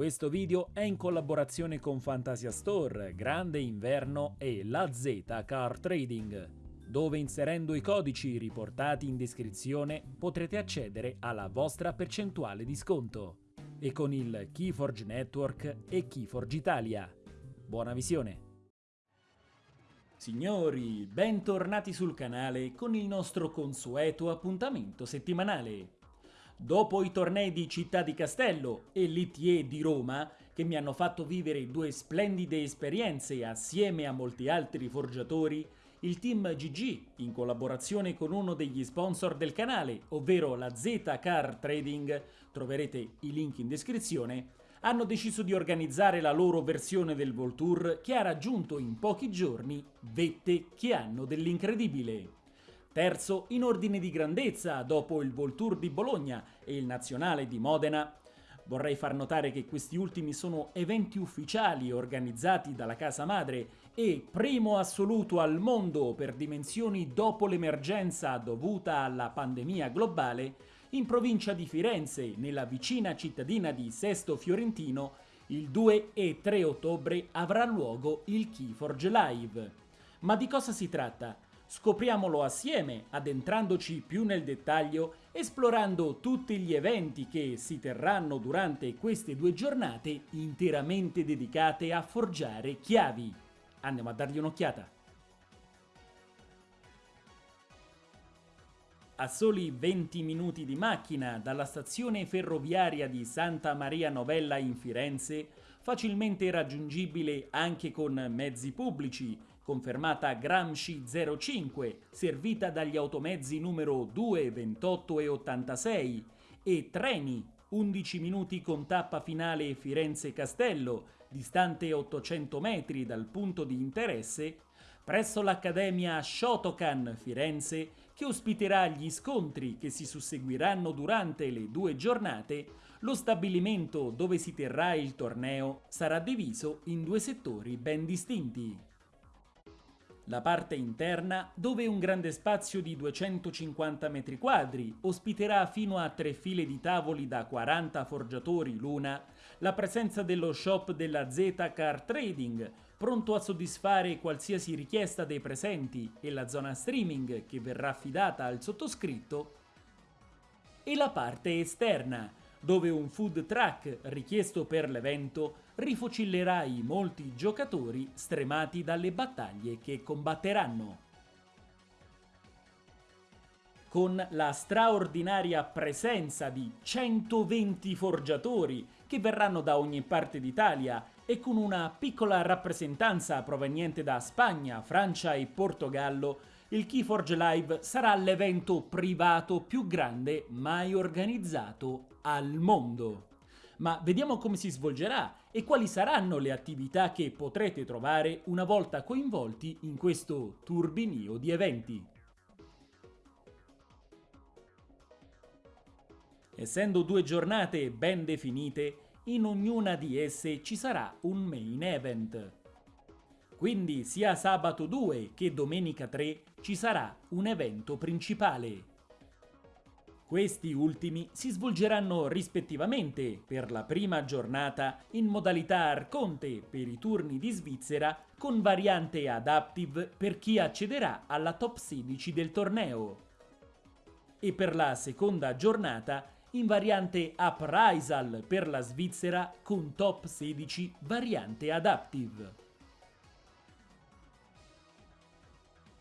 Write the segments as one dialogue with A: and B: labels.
A: Questo video è in collaborazione con Fantasia Store, Grande Inverno e la Z Car Trading, dove inserendo i codici riportati in descrizione potrete accedere alla vostra percentuale di sconto. E con il Keyforge Network e Keyforge Italia. Buona visione! Signori, bentornati sul canale con il nostro consueto appuntamento settimanale. Dopo i tornei di Città di Castello e l'ITE di Roma, che mi hanno fatto vivere due splendide esperienze assieme a molti altri forgiatori, il team GG, in collaborazione con uno degli sponsor del canale, ovvero la Z Car Trading, troverete i link in descrizione, hanno deciso di organizzare la loro versione del Voltour che ha raggiunto in pochi giorni vette che hanno dell'incredibile. Terzo in ordine di grandezza dopo il Voltour di Bologna e il Nazionale di Modena. Vorrei far notare che questi ultimi sono eventi ufficiali organizzati dalla casa madre e primo assoluto al mondo per dimensioni dopo l'emergenza dovuta alla pandemia globale in provincia di Firenze, nella vicina cittadina di Sesto Fiorentino, il 2 e 3 ottobre avrà luogo il Keyforge Live. Ma di cosa si tratta? Scopriamolo assieme, addentrandoci più nel dettaglio, esplorando tutti gli eventi che si terranno durante queste due giornate interamente dedicate a forgiare chiavi. Andiamo a dargli un'occhiata. A soli 20 minuti di macchina dalla stazione ferroviaria di Santa Maria Novella in Firenze, facilmente raggiungibile anche con mezzi pubblici, confermata Gramsci 05, servita dagli automezzi numero 2, 28 e 86, e treni 11 minuti con tappa finale Firenze-Castello, distante 800 metri dal punto di interesse, presso l'Accademia Shotokan Firenze che ospiterà gli scontri che si susseguiranno durante le due giornate, lo stabilimento dove si terrà il torneo sarà diviso in due settori ben distinti. La parte interna, dove un grande spazio di 250 m2 ospiterà fino a tre file di tavoli da 40 forgiatori l'una, la presenza dello shop della Z Car Trading, pronto a soddisfare qualsiasi richiesta dei presenti e la zona streaming che verrà affidata al sottoscritto, e la parte esterna, dove un food truck richiesto per l'evento rifocillerà i molti giocatori stremati dalle battaglie che combatteranno. Con la straordinaria presenza di 120 forgiatori che verranno da ogni parte d'Italia e con una piccola rappresentanza proveniente da Spagna, Francia e Portogallo, il Keyforge Live sarà l'evento privato più grande mai organizzato al mondo. Ma vediamo come si svolgerà e quali saranno le attività che potrete trovare una volta coinvolti in questo turbinio di eventi. Essendo due giornate ben definite, in ognuna di esse ci sarà un main event. Quindi sia sabato 2 che domenica 3 ci sarà un evento principale. Questi ultimi si svolgeranno rispettivamente per la prima giornata in modalità Arconte per i turni di Svizzera con variante Adaptive per chi accederà alla top 16 del torneo. E per la seconda giornata in variante Uprisal per la Svizzera con top 16 variante Adaptive.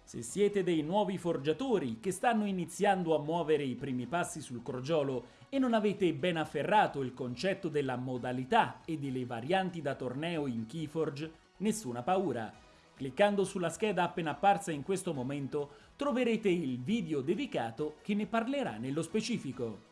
A: Se siete dei nuovi forgiatori che stanno iniziando a muovere i primi passi sul crogiolo e non avete ben afferrato il concetto della modalità e delle varianti da torneo in Keyforge, nessuna paura. Cliccando sulla scheda appena apparsa in questo momento troverete il video dedicato che ne parlerà nello specifico.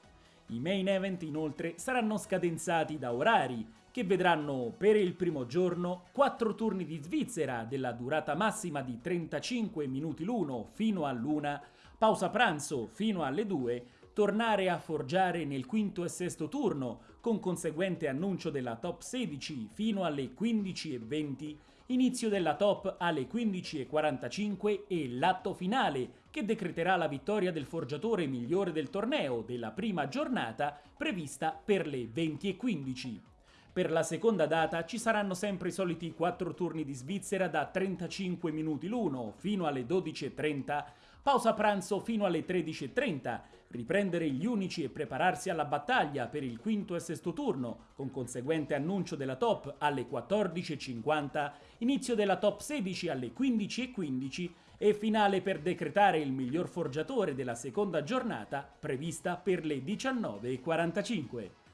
A: I main event inoltre saranno scadenzati da orari, che vedranno per il primo giorno 4 turni di Svizzera della durata massima di 35 minuti l'uno fino all'una, pausa pranzo fino alle 2, tornare a forgiare nel quinto e sesto turno, con conseguente annuncio della top 16 fino alle 15.20 inizio della top alle 15.45 e l'atto finale che decreterà la vittoria del forgiatore migliore del torneo della prima giornata prevista per le 20.15. Per la seconda data ci saranno sempre i soliti 4 turni di Svizzera da 35 minuti l'uno fino alle 12.30, pausa pranzo fino alle 13.30, riprendere gli unici e prepararsi alla battaglia per il quinto e sesto turno, con conseguente annuncio della top alle 14.50, inizio della top 16 alle 15.15 e finale per decretare il miglior forgiatore della seconda giornata prevista per le 19.45.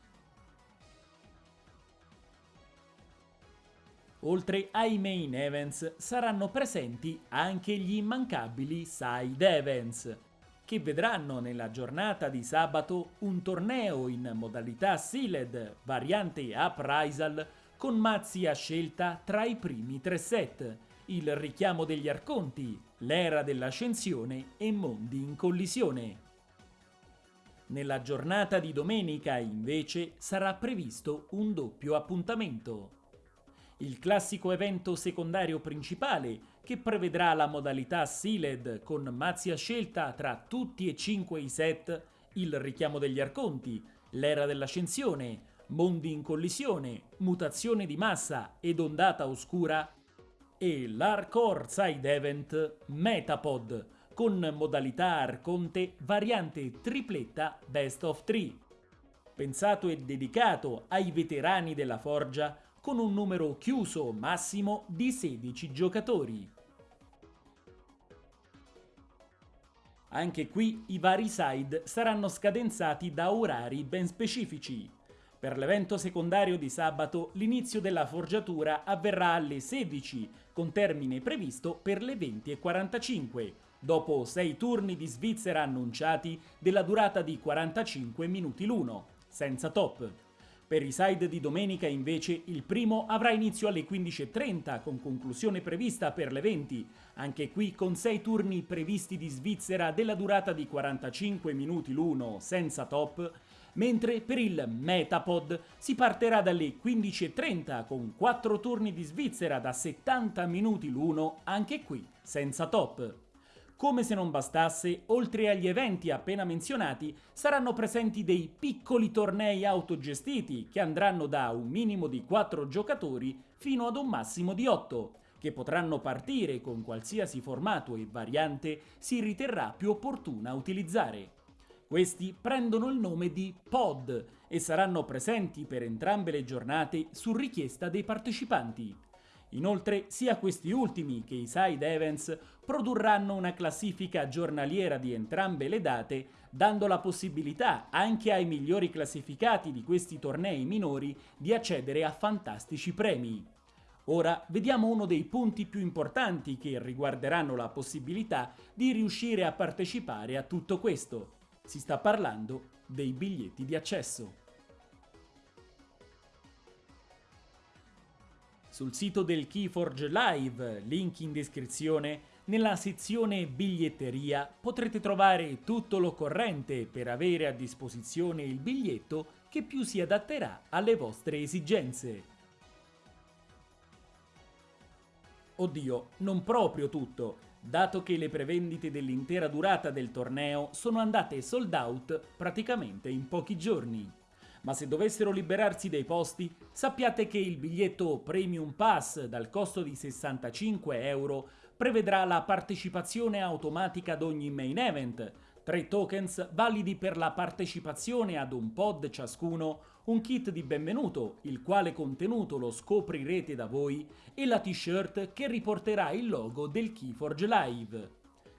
A: Oltre ai main events saranno presenti anche gli immancabili side events, che vedranno nella giornata di sabato un torneo in modalità Sealed, variante Uprisal, con mazzi a scelta tra i primi tre set, il richiamo degli arconti, l'era dell'ascensione e mondi in collisione. Nella giornata di domenica, invece, sarà previsto un doppio appuntamento il classico evento secondario principale che prevedrà la modalità Sealed con mazzi a scelta tra tutti e cinque i set, il richiamo degli arconti, l'era dell'ascensione, mondi in collisione, mutazione di massa ed ondata oscura e l'Hardcore Side Event Metapod con modalità Arconte variante tripletta Best of 3. Pensato e dedicato ai veterani della forgia con un numero chiuso massimo di 16 giocatori. Anche qui i vari side saranno scadenzati da orari ben specifici. Per l'evento secondario di sabato l'inizio della forgiatura avverrà alle 16, con termine previsto per le 20.45, dopo 6 turni di Svizzera annunciati della durata di 45 minuti l'uno, senza top. Per i side di domenica invece il primo avrà inizio alle 15.30 con conclusione prevista per le 20, anche qui con 6 turni previsti di Svizzera della durata di 45 minuti l'uno senza top, mentre per il Metapod si partirà dalle 15.30 con 4 turni di Svizzera da 70 minuti l'uno anche qui senza top. Come se non bastasse, oltre agli eventi appena menzionati, saranno presenti dei piccoli tornei autogestiti che andranno da un minimo di 4 giocatori fino ad un massimo di 8, che potranno partire con qualsiasi formato e variante si riterrà più opportuna utilizzare. Questi prendono il nome di pod e saranno presenti per entrambe le giornate su richiesta dei partecipanti. Inoltre sia questi ultimi che i side events produrranno una classifica giornaliera di entrambe le date, dando la possibilità anche ai migliori classificati di questi tornei minori di accedere a fantastici premi. Ora vediamo uno dei punti più importanti che riguarderanno la possibilità di riuscire a partecipare a tutto questo. Si sta parlando dei biglietti di accesso. Sul sito del Keyforge Live, link in descrizione, nella sezione biglietteria potrete trovare tutto l'occorrente per avere a disposizione il biglietto che più si adatterà alle vostre esigenze. Oddio, non proprio tutto, dato che le prevendite dell'intera durata del torneo sono andate sold out praticamente in pochi giorni ma se dovessero liberarsi dei posti, sappiate che il biglietto Premium Pass dal costo di 65 euro prevedrà la partecipazione automatica ad ogni main event, tre tokens validi per la partecipazione ad un pod ciascuno, un kit di benvenuto, il quale contenuto lo scoprirete da voi, e la t-shirt che riporterà il logo del Keyforge Live.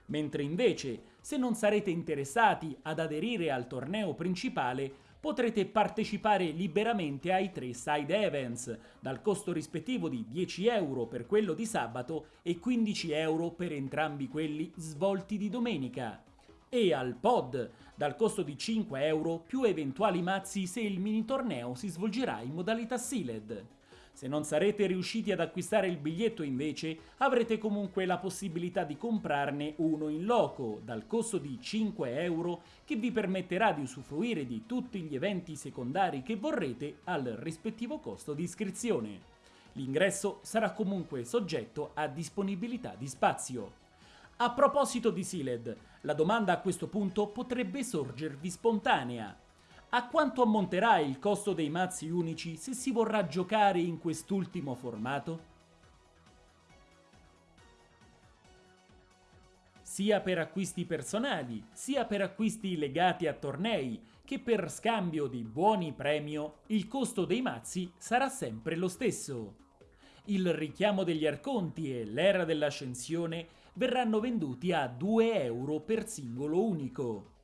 A: Mentre invece, se non sarete interessati ad aderire al torneo principale, potrete partecipare liberamente ai tre side events, dal costo rispettivo di 10 euro per quello di sabato e 15 euro per entrambi quelli svolti di domenica. E al pod, dal costo di 5 euro più eventuali mazzi se il mini torneo si svolgerà in modalità sealed. Se non sarete riusciti ad acquistare il biglietto invece, avrete comunque la possibilità di comprarne uno in loco, dal costo di 5 euro, che vi permetterà di usufruire di tutti gli eventi secondari che vorrete al rispettivo costo di iscrizione. L'ingresso sarà comunque soggetto a disponibilità di spazio. A proposito di Sealed, la domanda a questo punto potrebbe sorgervi spontanea. A quanto ammonterà il costo dei mazzi unici se si vorrà giocare in quest'ultimo formato? sia per acquisti personali, sia per acquisti legati a tornei, che per scambio di buoni premio il costo dei mazzi sarà sempre lo stesso. Il richiamo degli arconti e l'era dell'ascensione verranno venduti a 2 euro per singolo unico.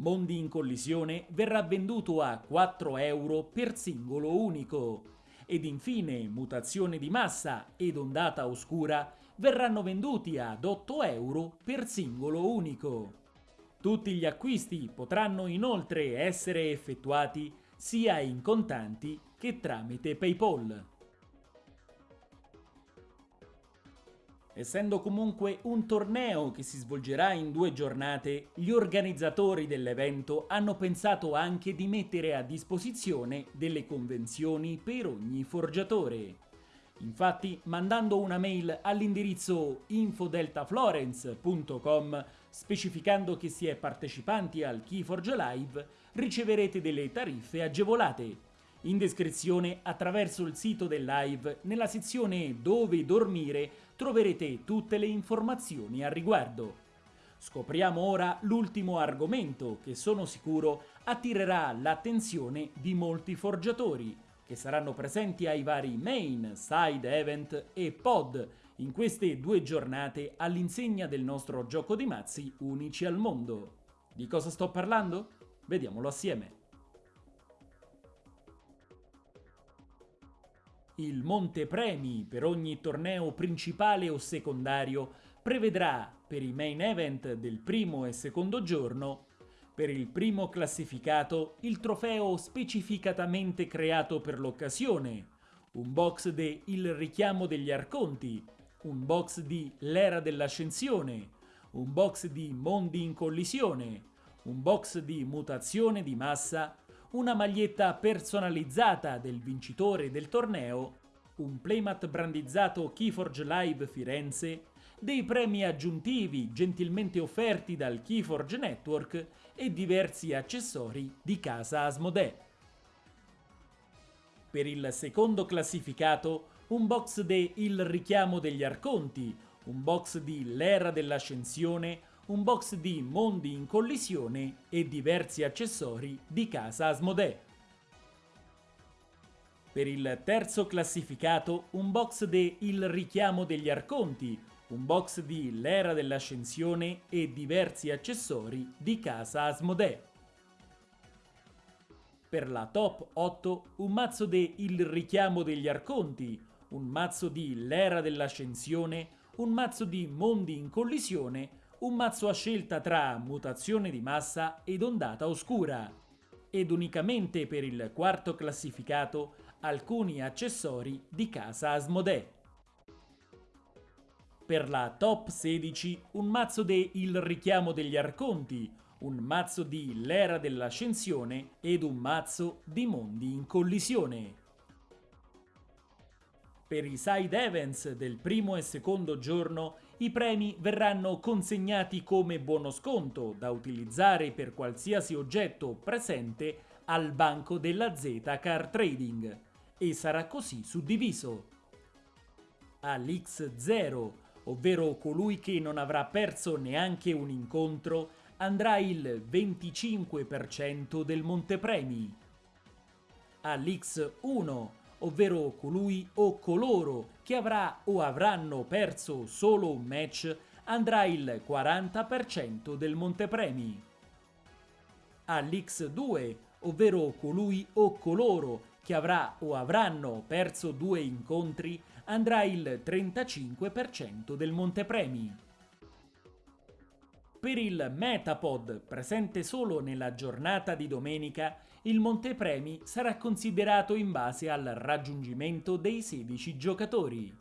A: Mondi in collisione verrà venduto a 4 euro per singolo unico. Ed infine mutazione di massa ed ondata oscura verranno venduti ad 8 euro per singolo unico. Tutti gli acquisti potranno inoltre essere effettuati sia in contanti che tramite PayPal. Essendo comunque un torneo che si svolgerà in due giornate, gli organizzatori dell'evento hanno pensato anche di mettere a disposizione delle convenzioni per ogni forgiatore. Infatti, mandando una mail all'indirizzo infodeltaflorence.com specificando che si è partecipanti al Keyforge Live, riceverete delle tariffe agevolate. In descrizione, attraverso il sito del live, nella sezione Dove dormire, troverete tutte le informazioni a riguardo. Scopriamo ora l'ultimo argomento che sono sicuro attirerà l'attenzione di molti forgiatori, che saranno presenti ai vari main, side event e pod in queste due giornate all'insegna del nostro gioco di mazzi unici al mondo. Di cosa sto parlando? Vediamolo assieme. Il monte premi per ogni torneo principale o secondario prevedrà per i main event del primo e secondo giorno per il primo classificato il trofeo specificatamente creato per l'occasione, un box de Il richiamo degli arconti, un box di L'era dell'ascensione, un box di Mondi in collisione, un box di Mutazione di massa, una maglietta personalizzata del vincitore del torneo, un playmat brandizzato Keyforge Live Firenze, dei premi aggiuntivi gentilmente offerti dal Keyforge Network e diversi accessori di casa Asmodee. Per il secondo classificato un box de Il richiamo degli arconti, un box di L'era dell'ascensione, un box di Mondi in collisione e diversi accessori di casa Asmodee. Per il terzo classificato un box de Il richiamo degli arconti, un box di L'era dell'ascensione e diversi accessori di casa Asmodee. Per la top 8 un mazzo de Il richiamo degli arconti, un mazzo di L'era dell'ascensione, un mazzo di Mondi in collisione, un mazzo a scelta tra mutazione di massa ed ondata oscura. Ed unicamente per il quarto classificato alcuni accessori di casa Asmodee. Per la top 16 un mazzo de Il richiamo degli arconti, un mazzo di L'era dell'ascensione ed un mazzo di Mondi in collisione. Per i side events del primo e secondo giorno i premi verranno consegnati come buono sconto da utilizzare per qualsiasi oggetto presente al banco della Z Car Trading e sarà così suddiviso. All'X0 ovvero colui che non avrà perso neanche un incontro, andrà il 25% del montepremi. All'X1, ovvero colui o coloro che avrà o avranno perso solo un match, andrà il 40% del montepremi. All'X2, ovvero colui o coloro che avrà o avranno perso due incontri, andrà il 35% del montepremi. Per il Metapod, presente solo nella giornata di domenica, il montepremi sarà considerato in base al raggiungimento dei 16 giocatori.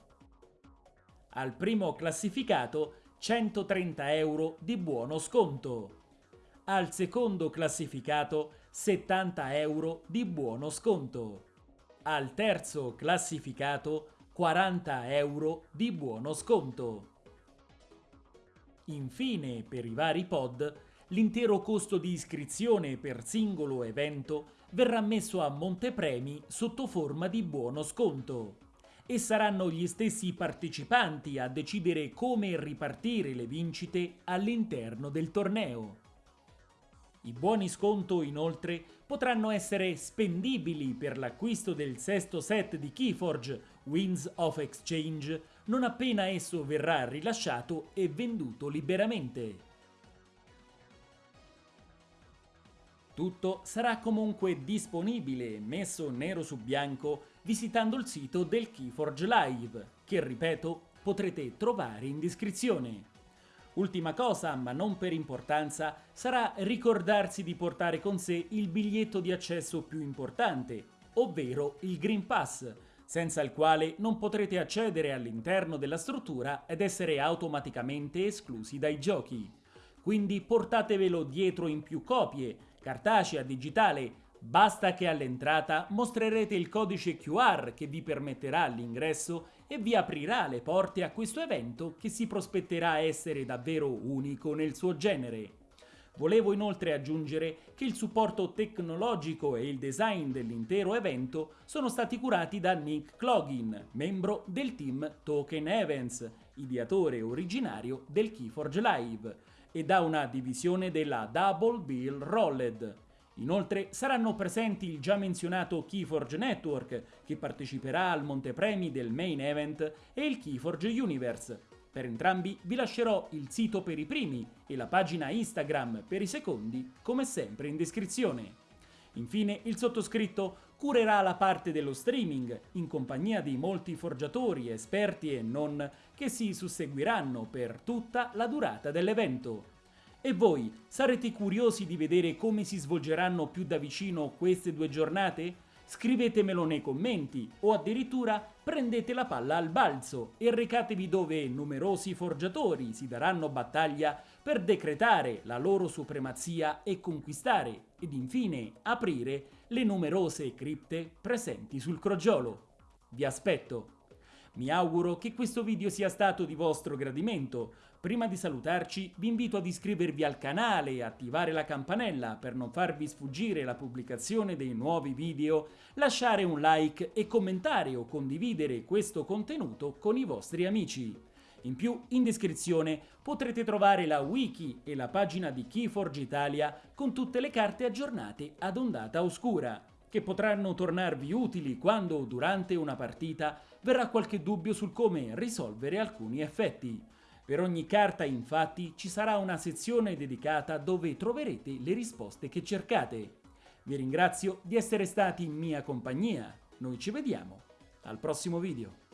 A: Al primo classificato 130 euro di buono sconto. Al secondo classificato 70 euro di buono sconto. Al terzo classificato 40 euro di buono sconto. Infine, per i vari pod, l'intero costo di iscrizione per singolo evento verrà messo a montepremi sotto forma di buono sconto e saranno gli stessi partecipanti a decidere come ripartire le vincite all'interno del torneo. I buoni sconto inoltre potranno essere spendibili per l'acquisto del sesto set di Keyforge Winds of Exchange non appena esso verrà rilasciato e venduto liberamente. Tutto sarà comunque disponibile messo nero su bianco visitando il sito del Keyforge Live, che ripeto potrete trovare in descrizione. Ultima cosa, ma non per importanza, sarà ricordarsi di portare con sé il biglietto di accesso più importante, ovvero il Green Pass, senza il quale non potrete accedere all'interno della struttura ed essere automaticamente esclusi dai giochi. Quindi portatevelo dietro in più copie, cartacea, digitale, basta che all'entrata mostrerete il codice QR che vi permetterà l'ingresso e vi aprirà le porte a questo evento che si prospetterà essere davvero unico nel suo genere. Volevo inoltre aggiungere che il supporto tecnologico e il design dell'intero evento sono stati curati da Nick Cloggin, membro del team Token Events, ideatore originario del Keyforge Live, e da una divisione della Double Bill Rolled. Inoltre saranno presenti il già menzionato Keyforge Network, che parteciperà al montepremi del main event, e il Keyforge Universe. Per entrambi vi lascerò il sito per i primi e la pagina Instagram per i secondi, come sempre in descrizione. Infine il sottoscritto curerà la parte dello streaming, in compagnia di molti forgiatori, esperti e non, che si susseguiranno per tutta la durata dell'evento. E voi sarete curiosi di vedere come si svolgeranno più da vicino queste due giornate? Scrivetemelo nei commenti o addirittura prendete la palla al balzo e recatevi dove numerosi forgiatori si daranno battaglia per decretare la loro supremazia e conquistare ed infine aprire le numerose cripte presenti sul crogiolo. Vi aspetto! Mi auguro che questo video sia stato di vostro gradimento. Prima di salutarci vi invito ad iscrivervi al canale e attivare la campanella per non farvi sfuggire la pubblicazione dei nuovi video, lasciare un like e commentare o condividere questo contenuto con i vostri amici. In più, in descrizione potrete trovare la wiki e la pagina di Keyforge Italia con tutte le carte aggiornate ad ondata oscura che potranno tornarvi utili quando durante una partita verrà qualche dubbio sul come risolvere alcuni effetti. Per ogni carta infatti ci sarà una sezione dedicata dove troverete le risposte che cercate. Vi ringrazio di essere stati in mia compagnia, noi ci vediamo al prossimo video.